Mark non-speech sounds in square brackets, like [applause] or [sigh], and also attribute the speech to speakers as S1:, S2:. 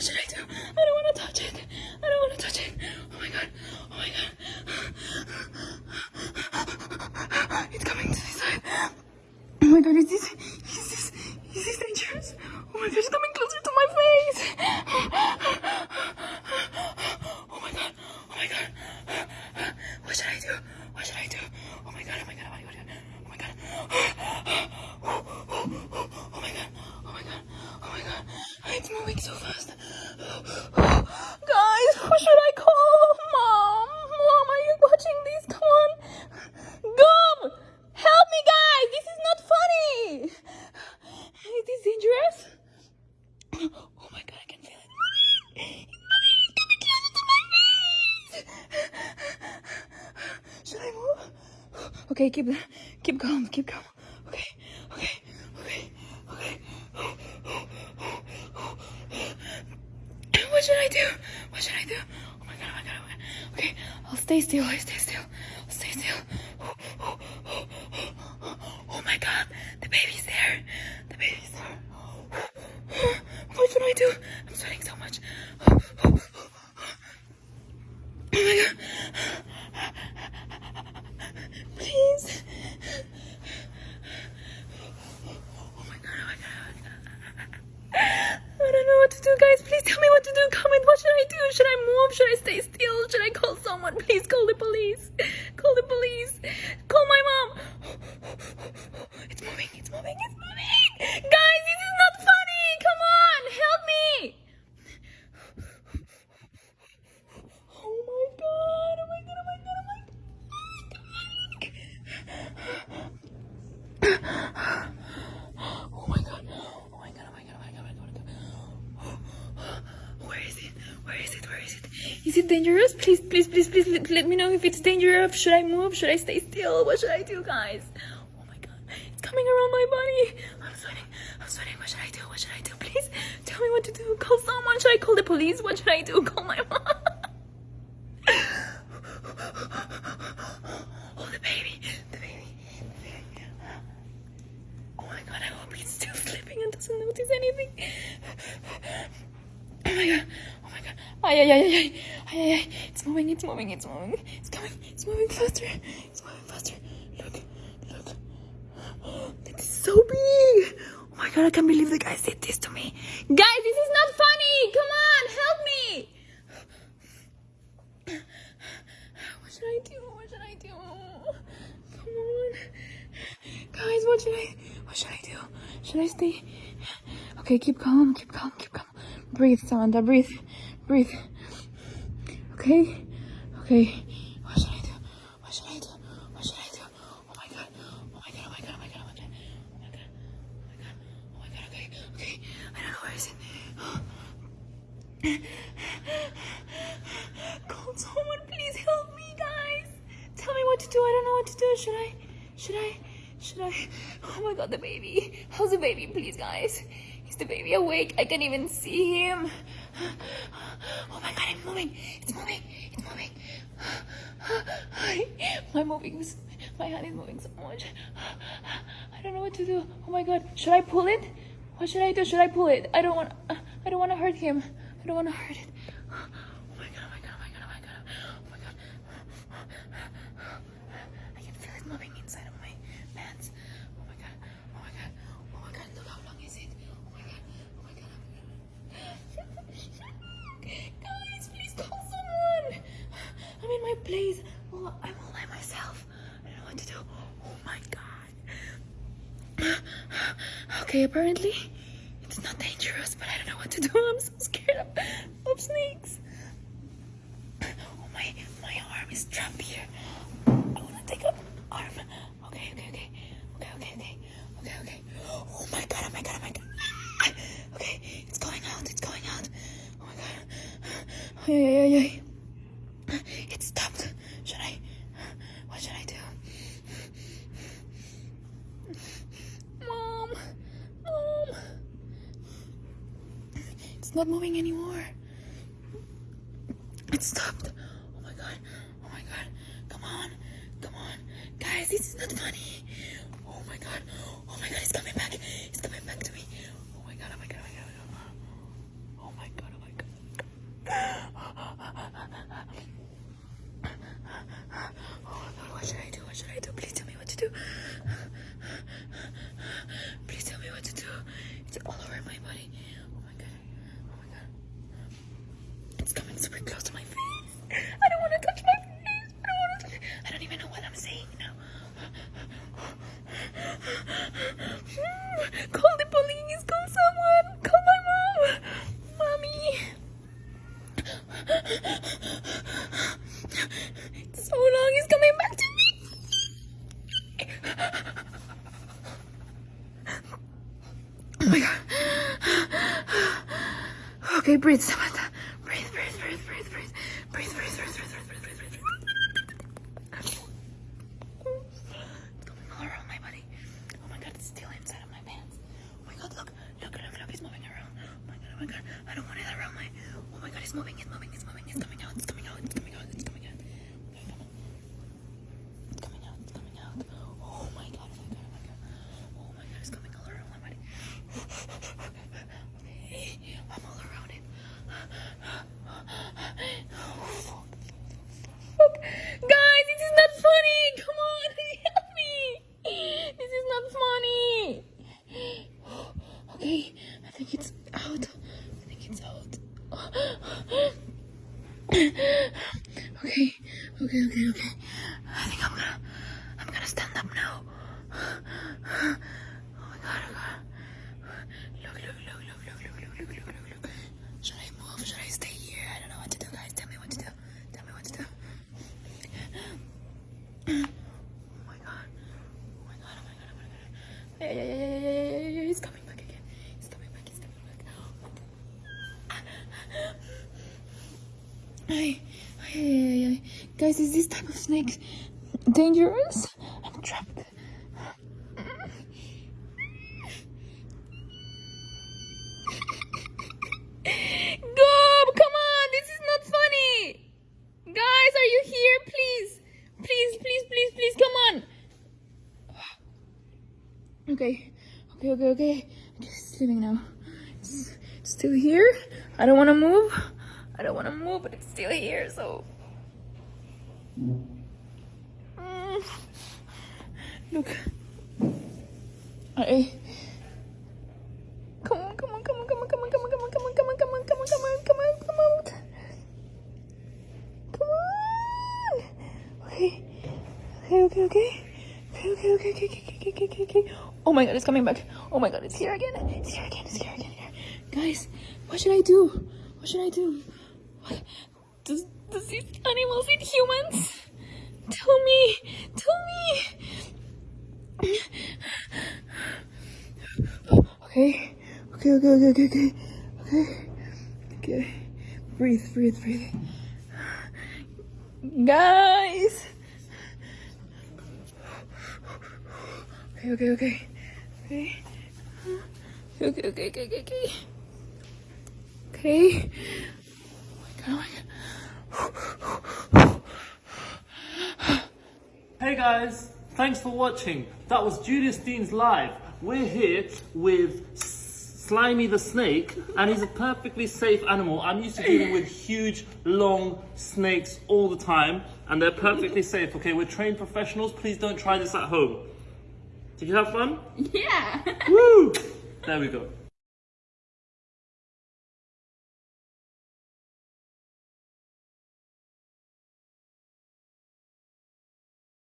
S1: What should I do? I don't want to touch it. I don't want to touch it. Oh my god. Oh my god. It's coming to this side. Oh my god, is this, is this, is this dangerous? Oh my god, it's coming closer to my face. Oh my god, oh my god. What should I do? What should I do? Oh my god, oh my god, oh my god, oh my god. Oh my god, oh my god, oh my god. It's moving so fast. Guys, who should I call? Mom, mom, are you watching this? Come on. Gum! Help me, guys! This is not funny! Is this dangerous? Oh my god, I can feel it moving! It's moving! It's coming closer to my face! Should I move? Okay, keep keep calm, keep calm. Okay, okay, okay, okay. What should I do? What should I do? Oh my god, oh my god, oh my god. Okay, I'll stay still, I'll stay still. I'll stay still. Oh my god, the baby's there. The baby's there. What should I do? I'm sweating so much. please. It? Dangerous? Please, please, please, please let, me know if it's dangerous. Should I move? Should I stay still? What should I do, guys? Oh my god. It's coming around my body. I'm sweating. I'm sweating. What should I do? What should I do? Please tell me what to do. Call someone. Should I call the police? What should I do? Call my mom. Oh, the baby. The baby. The baby. Oh my god, I hope he's still sleeping and doesn't notice anything. Oh my god. Oh my god. Ay, ay, ay, ay, ay. Ay. It's moving, it's moving, it's moving. It's coming. It's moving faster. It's moving faster. Look. Look. This is so big. Oh my god, I can't believe the guy did this to me. Guys, this is not funny. Come on, help me. What should I do? What should I do? Come on. Guys, what should I what should I do? Should I stay? Okay, keep calm, keep calm, keep calm. Breathe, Samantha, breathe. Breathe. Okay? Okay. What should I do? What should I do? What should I do? Oh my god. Oh my god, oh my god, oh my god, oh my god. Oh my god. Oh my god. Oh my god, okay, okay. I don't know where is it. Call someone, please help me, guys. Tell me what to do. I don't know what to do. Should I? Should I? Should I? Oh my god, the baby. How's the baby, please, guys? Is the baby awake? I can't even see him. Oh my it's moving. It's moving. It's moving. [sighs] My moving is, my hand is moving so much. [sighs] I don't know what to do. Oh my god, should I pull it? What should I do? Should I pull it? I don't want. I don't want to hurt him. I don't want to hurt it. Oh my god! Oh my god! Oh my god! Oh my god! Oh my god! I can feel it moving inside of my pants. Oh my god! Oh my god! Oh my god! Look how long is it? Oh my god! Oh my god! Oh my god! Guys, please call someone. I'm in my place. Well, I'm all by myself. I don't know what to do. Oh my god. Okay, apparently it's not dangerous, but I don't know what to do. [laughs] I'm so scared of, of snakes. Oh my my arm is trapped here. I wanna take an arm. Okay, okay, okay. Okay, okay, okay. Okay, okay. Oh my god, oh my god, oh my god. Ah! Okay, it's going out, it's going out. Oh my god. Ay, ay, ay, ay. It stopped. Should I? What should I do? Mom! Mom! It's not moving anymore. It stopped. Oh my god. Oh my god. Come on. Come on. Guys, this is not funny. Oh my god. Oh my god, it's coming back. It's coming back to me. Oh my god. Oh my god. Oh my god. Oh my god. Oh my god. Mm, call the police. Call someone. Call my mom. Mommy. So long. He's coming back to me. Oh my god. Okay, Breathe, breathe, breathe, breathe, breathe. Breathe, breathe, breathe, breathe, breathe, breathe, breathe, breathe. It's going all around my body. Oh my god, it's still inside of my pants. Oh my god, look, look, look, look, it's moving around. Oh my god, oh my god, I don't want it around my. Oh my god, it's moving, it's moving, moving, it's coming out, it's coming out, it's coming out, it's coming out. Okay, come on. It's coming out, it's coming out. Oh my god, oh my god, oh my god. Oh my god, it's coming all around my body. Okay, I'm all around it. Oh, fuck. Fuck. Guys, this is not funny. Come on, help me. This is not funny. Okay, I think it's out. I think it's out. [laughs] Okay, okay, okay, okay. This type of snake dangerous? I'm trapped. Gob, come on, this is not funny. Guys, are you here? Please, please, please, please, please, come on. Okay, okay, okay, okay. I'm just sleeping now. It's still here. I don't want to move. I don't want to move, but it's still here, so. Mm. Look. I. Come on, come on, come on, come on, come on, come on, come on, come on, come on, come on, come on, come on, come on, come out. Come on. Okay. Okay, okay, okay. Okay, okay, okay, okay, okay, okay, okay, okay. Oh my god, it's coming back. Oh my god, it's here again. It's here again, it's here again. Guys, what should I do? What should I do? What? Does, does these animals eat humans? Tell me. Tell me. Okay. Okay, okay, okay, okay, okay. Okay. Okay. Breathe, breathe, breathe. Guys. Okay, okay, okay. Okay. Okay, okay, okay, okay, okay. Okay. Oh my god, oh my god.
S2: Hey guys, thanks for watching. That was Julius Dean's live. We're here with Slimy the snake, and he's a perfectly safe animal. I'm used to dealing with huge, long snakes all the time, and they're perfectly safe. Okay, we're trained professionals. Please don't try this at home. Did you have fun? [laughs]
S1: Yeah.
S2: Woo! There we go.